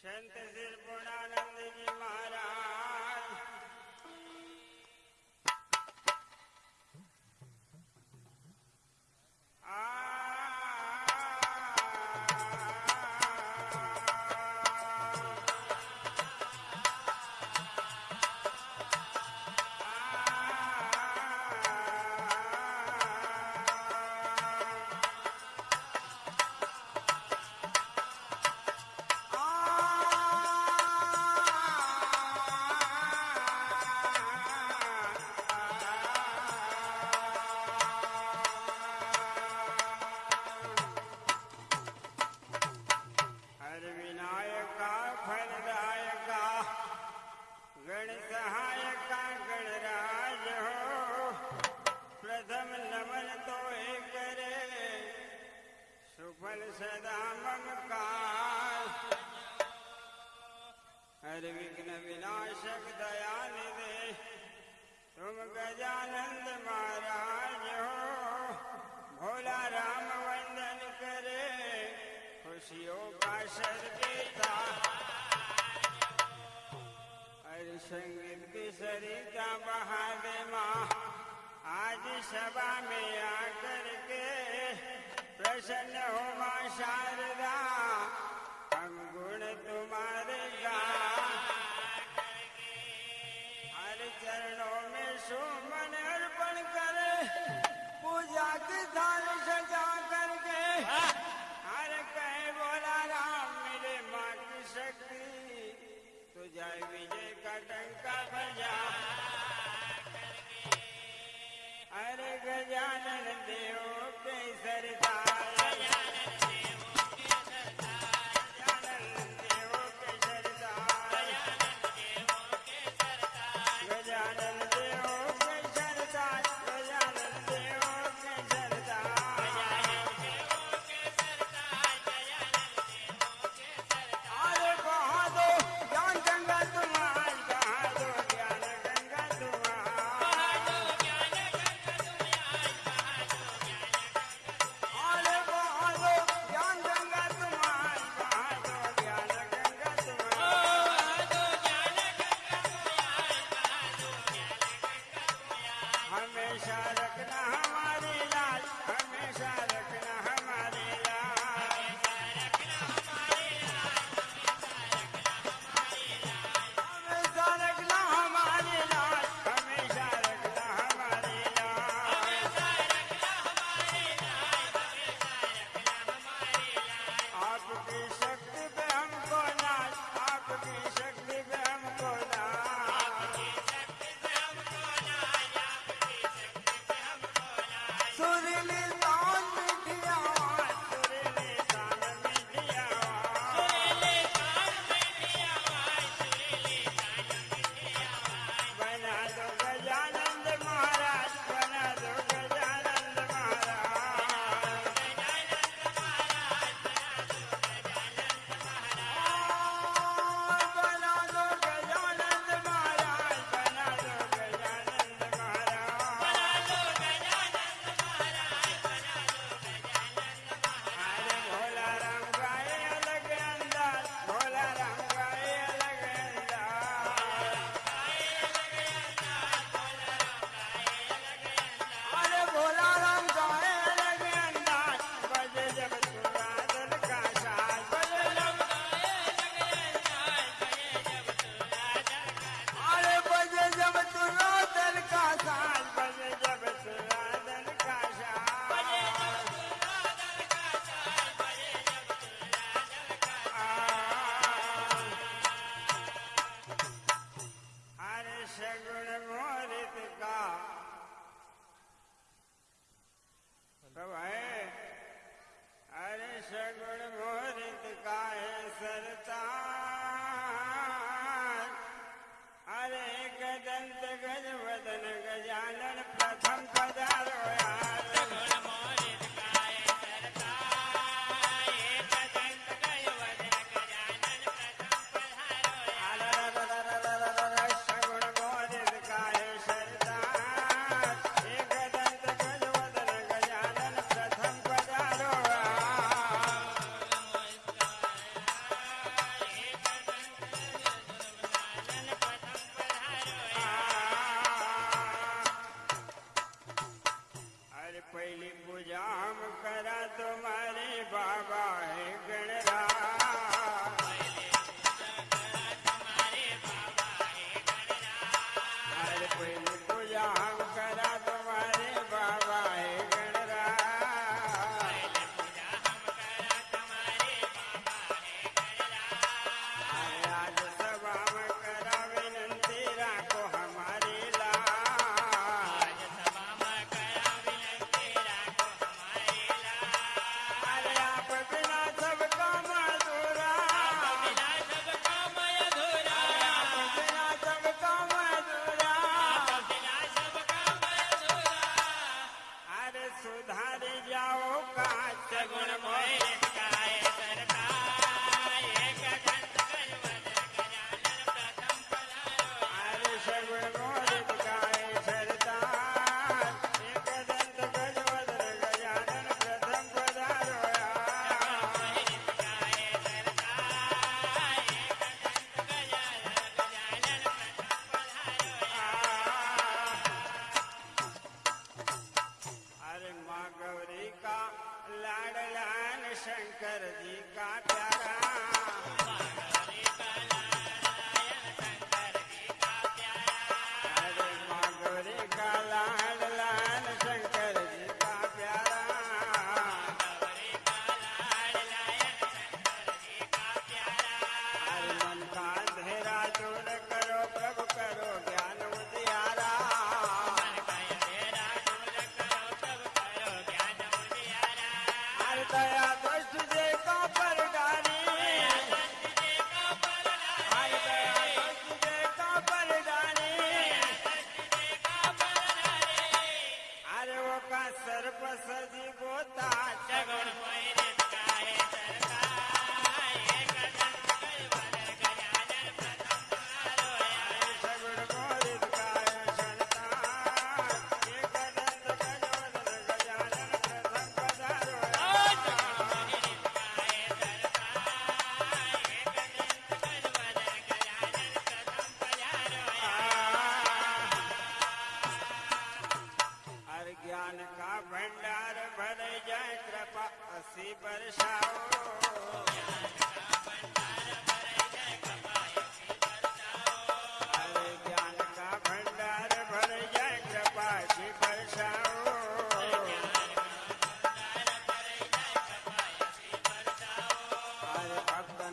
संत श्री पूर्णानंद जी महाराज। दामन काल। हर विघ्न विनाशक दया निधे। तुम गजानंद महाराज हो। भोला राम वंदन करे। खुशियों का सरगेता हर संगीत की सरिता बहा दे माँ। आज सभा में आकर के प्रसन्न हो माँ शारदा, हम गुण तुम्हारे हर चरणों में सुमन अर्पण कर, पूजा की धान सजा करके। हर कहे बोला, राम मेरे माँ की शक्ति, तुझा विजय का टंका बजा। अरे गजानंद हमेशा रखना हमारे लाल हमेशा रखना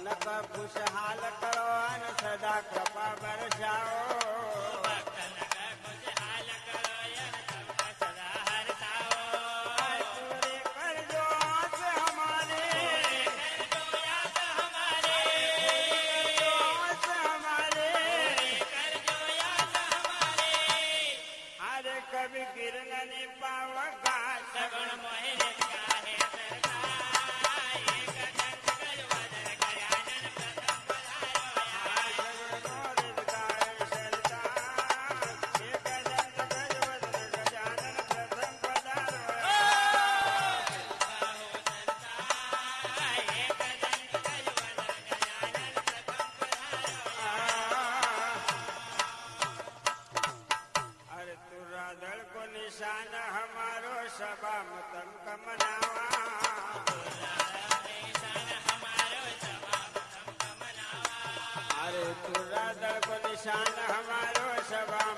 ख़ुशहाल करो सदा कृपा बरसाओ। हमारो सबाम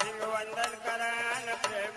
सिंह वंदन करेम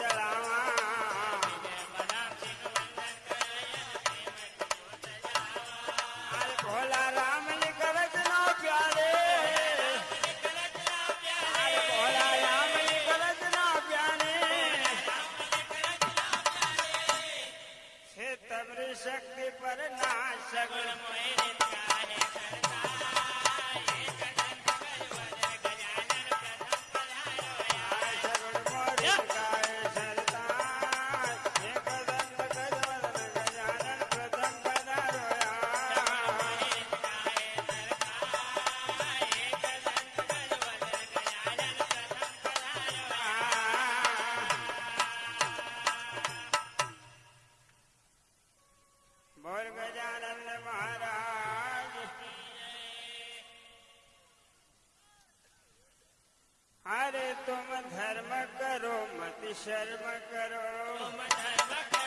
जल शक्ति पर ना सगु करता तुम धर्म करो मत शर्म करो। तुम धर्म करो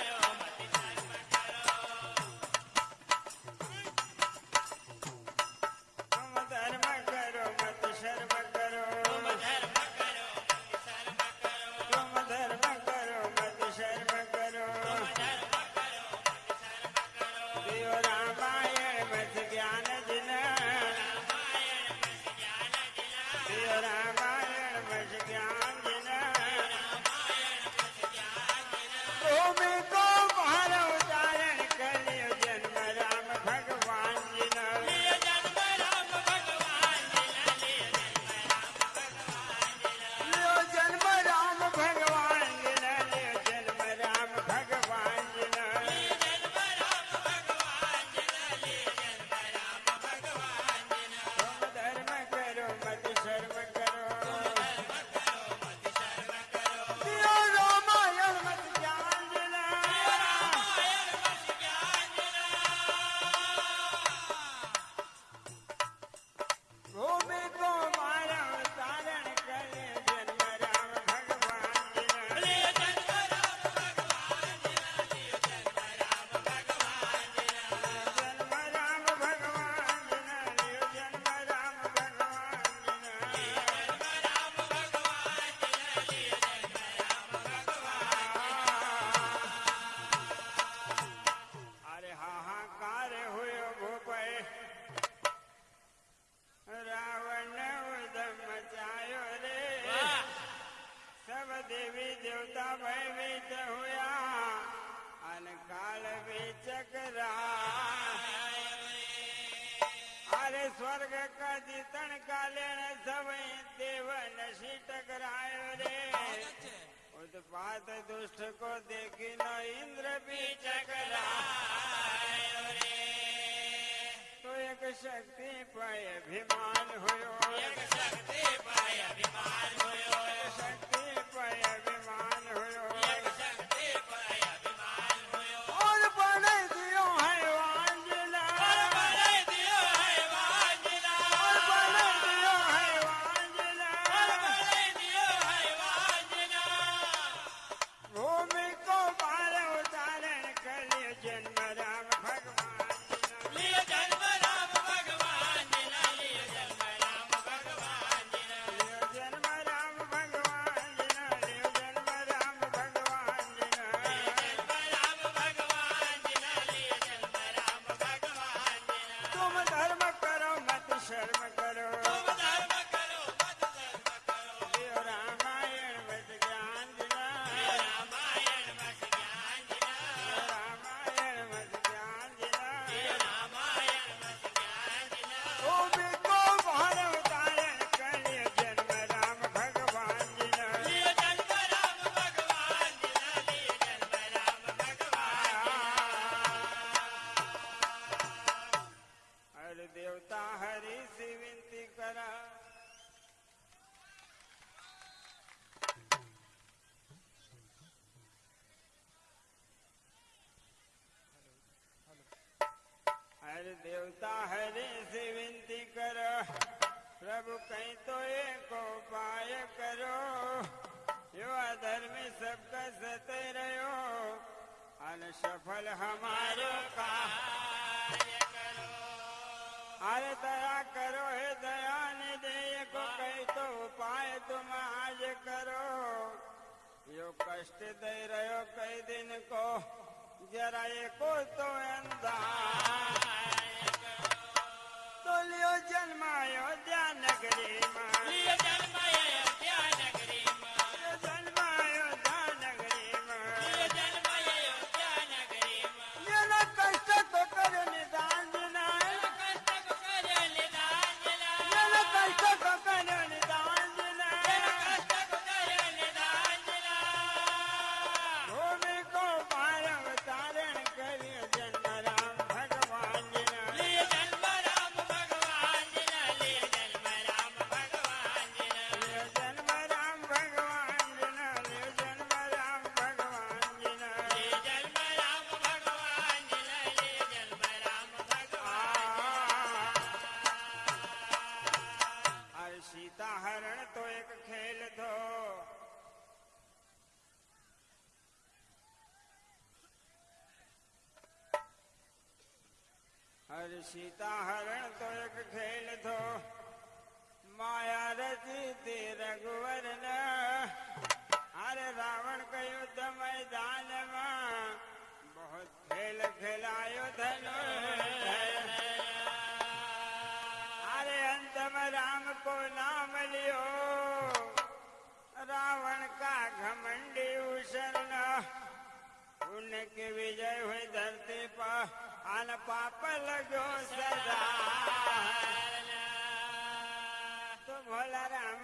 दुष्ट को देखी न इंद्र भी चकरायो रे। तो एक शक्ति पाए अभिमान हुयो। एक शक्ति पाए अभिमान हुयो। शक्ति पाए अभिमान सब कहीं तो एक उपाय करो। यो अधर्मी सबका सते रहो। अनसफल हमारो का अरे दया करो, हे दया ने दे को कहीं तो उपाय तुम आज करो। यो कष्ट दे रहो कई दिन को, जरा को तो अंदा तो लियो जन्मा ध्यान मैदान में बहुत खेल खेलायो धनु। अरे अंत में राम को नाम लियो। रावण का घमंडी उशरण। उनके विजय हुई धरती पर। अन पाप लगो सदा। तो भोला राम